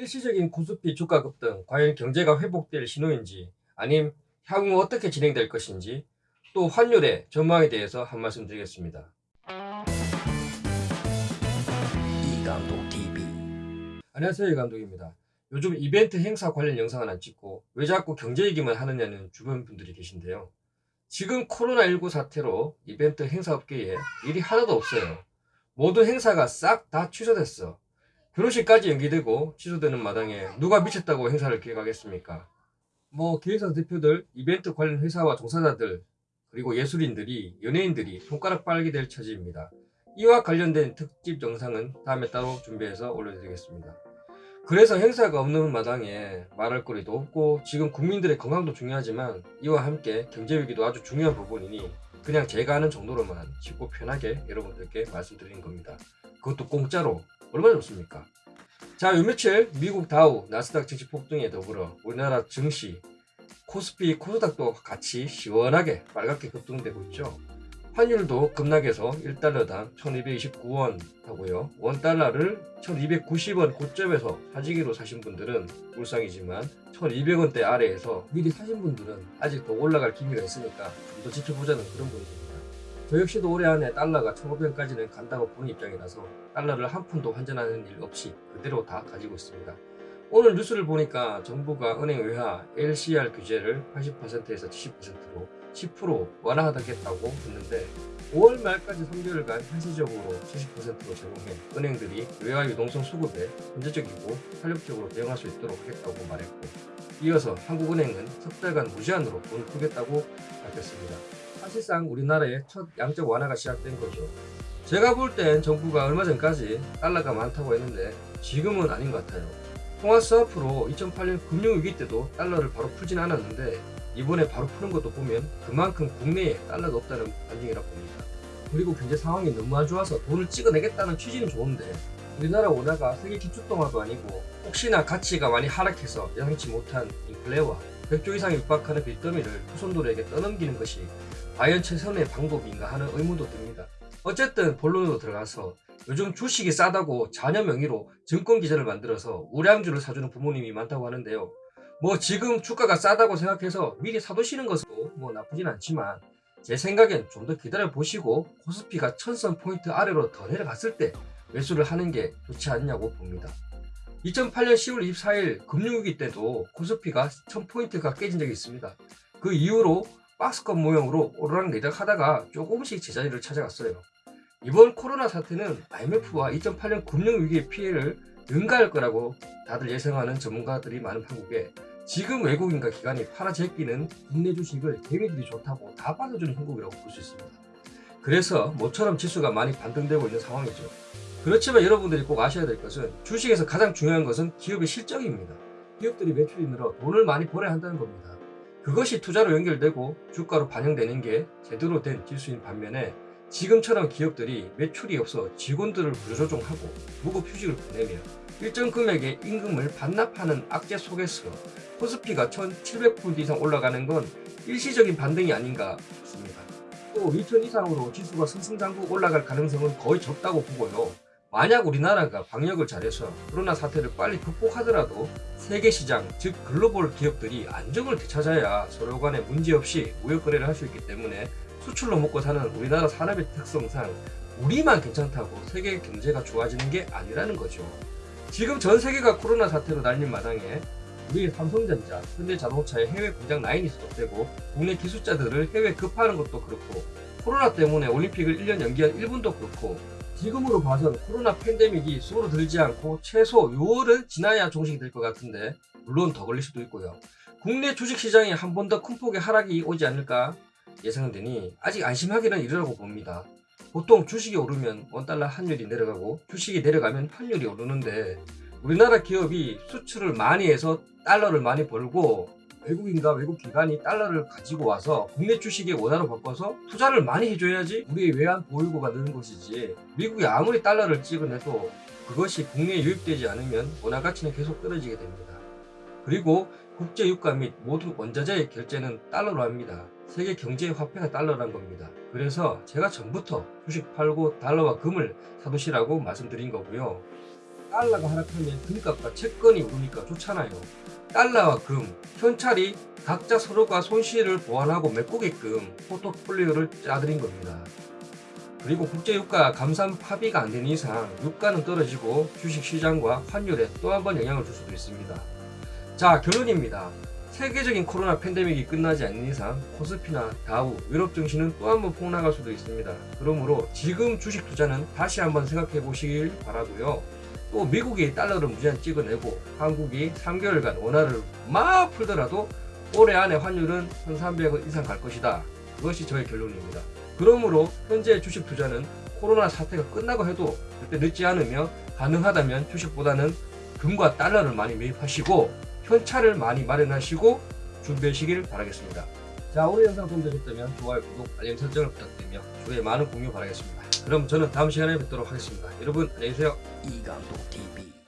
일시적인 코스피 주가 급 등 과연 경제가 회복될 신호인지 아님 향후 어떻게 진행될 것인지 또 환율의 전망에 대해서 한 말씀 드리겠습니다. 이감독 TV 안녕하세요 이감독입니다. 요즘 이벤트 행사 관련 영상을 안 찍고 왜 자꾸 경제 얘기만 하느냐는 주변 분들이 계신데요. 지금 코로나19 사태로 이벤트 행사 업계에 일이 하나도 없어요. 모든 행사가 싹 다 취소됐어. 결혼식까지 연기되고 취소되는 마당에 누가 미쳤다고 행사를 기획하겠습니까? 뭐 기획사 대표들, 이벤트 관련 회사와 종사자들, 그리고 예술인들이, 연예인들이 손가락 빨게 될 처지입니다. 이와 관련된 특집 영상은 다음에 따로 준비해서 올려드리겠습니다. 그래서 행사가 없는 마당에 말할 거리도 없고 지금 국민들의 건강도 중요하지만 이와 함께 경제위기도 아주 중요한 부분이니 그냥 제가 아는 정도로만 쉽고 편하게 여러분들께 말씀드리는 겁니다. 그것도 공짜로 얼마나 좋습니까? 자, 요 며칠 미국 다우, 나스닥 증시 폭등에 더불어 우리나라 증시, 코스피, 코스닥도 같이 시원하게 빨갛게 급등되고 있죠. 환율도 급락해서 1달러당 1229원 하고요. 원달러를 1290원 고점에서 사지기로 사신 분들은 불쌍이지만 1200원대 아래에서 미리 사신 분들은 아직 더 올라갈 기미가 있으니까 좀 더 지켜보자는 그런 분위기입니다. 저 역시도 올해 안에 달러가 1500원까지는 간다고 보는 입장이라서 달러를 한 푼도 환전하는 일 없이 그대로 다 가지고 있습니다. 오늘 뉴스를 보니까 정부가 은행 외화 LCR 규제를 80%에서 70%로 10% 완화하겠다고 했는데 5월 말까지 3개월간 한시적으로 70%로 제공해 은행들이 외화 유동성 수급에 현재적이고 탄력적으로 대응할 수 있도록 하겠다고 말했고 이어서 한국은행은 석 달간 무제한으로 돈을 풀겠다고 밝혔습니다. 사실상 우리나라의 첫 양적 완화가 시작된 거죠. 제가 볼 땐 정부가 얼마 전까지 달러가 많다고 했는데 지금은 아닌 것 같아요. 통화 스와프로 2008년 금융위기 때도 달러를 바로 풀진 않았는데 이번에 바로 푸는 것도 보면 그만큼 국내에 달러가 없다는 반증이라 봅니다. 그리고 경제 상황이 너무 안 좋아서 돈을 찍어내겠다는 취지는 좋은데 우리나라 원화가 세계 기축동화도 아니고 혹시나 가치가 많이 하락해서 예상치 못한 인플레와 100조 이상 육박하는 빚더미를 후손들에게 떠넘기는 것이 과연 최선의 방법인가 하는 의문도 듭니다. 어쨌든 본론으로 들어가서 요즘 주식이 싸다고 자녀 명의로 증권기자를 만들어서 우량주를 사주는 부모님이 많다고 하는데요. 뭐 지금 주가가 싸다고 생각해서 미리 사두시는 것도 뭐 나쁘진 않지만 제 생각엔 좀 더 기다려 보시고 코스피가 천선 포인트 아래로 더 내려갔을 때 매수를 하는 게 좋지 않냐고 봅니다. 2008년 10월 24일 금융위기 때도 코스피가 1000포인트가 깨진 적이 있습니다. 그 이후로 박스권 모형으로 오르락내리락 하다가 조금씩 제자리를 찾아갔어요. 이번 코로나 사태는 IMF와 2008년 금융위기의 피해를 능가할 거라고 다들 예상하는 전문가들이 많은 한국에 지금 외국인과 기관이 팔아제끼는 국내 주식을 개미들이 좋다고 다 빠져주는 형국이라고 볼 수 있습니다. 그래서 모처럼 지수가 많이 반등되고 있는 상황이죠. 그렇지만 여러분들이 꼭 아셔야 될 것은 주식에서 가장 중요한 것은 기업의 실적입니다. 기업들이 매출이 늘어 돈을 많이 벌어야 한다는 겁니다. 그것이 투자로 연결되고 주가로 반영되는 게 제대로 된 지수인 반면에 지금처럼 기업들이 매출이 없어 직원들을 부조종하고 무급 휴직을 보내며 일정 금액의 임금을 반납하는 악재 속에서 코스피가 1700포인트 이상 올라가는 건 일시적인 반등이 아닌가 싶습니다. 또 2000 이상으로 지수가 승승장구 올라갈 가능성은 거의 적다고 보고요. 만약 우리나라가 방역을 잘해서 코로나 사태를 빨리 극복하더라도 세계 시장, 즉 글로벌 기업들이 안정을 되찾아야 서로 간에 문제없이 무역거래를 할 수 있기 때문에 수출로 먹고 사는 우리나라 산업의 특성상 우리만 괜찮다고 세계 경제가 좋아지는 게 아니라는 거죠. 지금 전 세계가 코로나 사태로 날린 마당에 우리 삼성전자, 현대자동차의 해외 공장 라인이 수독되고 국내 기술자들을 해외 급파하는 것도 그렇고 코로나 때문에 올림픽을 1년 연기한 일본도 그렇고 지금으로 봐선 코로나 팬데믹이 수로 들지 않고 최소 6월은 지나야 종식이 될 것 같은데 물론 더 걸릴 수도 있고요. 국내 주식시장이 한번 더 큰 폭의 하락이 오지 않을까 예상되니 아직 안심하기는 이르라고 봅니다. 보통 주식이 오르면 원달러 환율이 내려가고 주식이 내려가면 환율이 오르는데 우리나라 기업이 수출을 많이 해서 달러를 많이 벌고 외국인과 외국 기관이 달러를 가지고 와서 국내 주식의 원화로 바꿔서 투자를 많이 해줘야지 우리의 외환 보유고가 느는 것이지 미국이 아무리 달러를 찍어내도 그것이 국내에 유입되지 않으면 원화 가치는 계속 떨어지게 됩니다. 그리고 국제 유가 및 모든 원자재의 결제는 달러로 합니다. 세계 경제의 화폐가 달러란 겁니다. 그래서 제가 전부터 주식 팔고 달러와 금을 사두시라고 말씀드린 거고요. 달러가 하락하면 금값과 채권이 오르니까 좋잖아요. 달러와 금, 현찰이 각자 서로가 손실을 보완하고 메꾸게끔 포트폴리오를 짜드린 겁니다. 그리고 국제유가 감산 파비가 안 되는 이상 유가는 떨어지고 주식시장과 환율에 또 한 번 영향을 줄 수도 있습니다. 자 결론입니다. 세계적인 코로나 팬데믹이 끝나지 않는 이상 코스피나 다우, 유럽 증시는 또 한 번 폭락할 수도 있습니다. 그러므로 지금 주식 투자는 다시 한번 생각해 보시길 바라고요. 또 미국이 달러를 무제한 찍어내고 한국이 3개월간 원화를 막 풀더라도 올해 안에 환율은 1300원 이상 갈 것이다. 그것이 저의 결론입니다. 그러므로 현재 주식 투자는 코로나 사태가 끝나고 해도 절대 늦지 않으며 가능하다면 주식보다는 금과 달러를 많이 매입하시고 현찰을 많이 마련하시고 준비하시길 바라겠습니다. 자 오늘 영상 도움되셨다면 좋아요, 구독, 알림 설정을 부탁드리며 주위에 많은 공유 바라겠습니다. 그럼 저는 다음 시간에 뵙도록 하겠습니다. 여러분 안녕히 계세요. 이감독 TV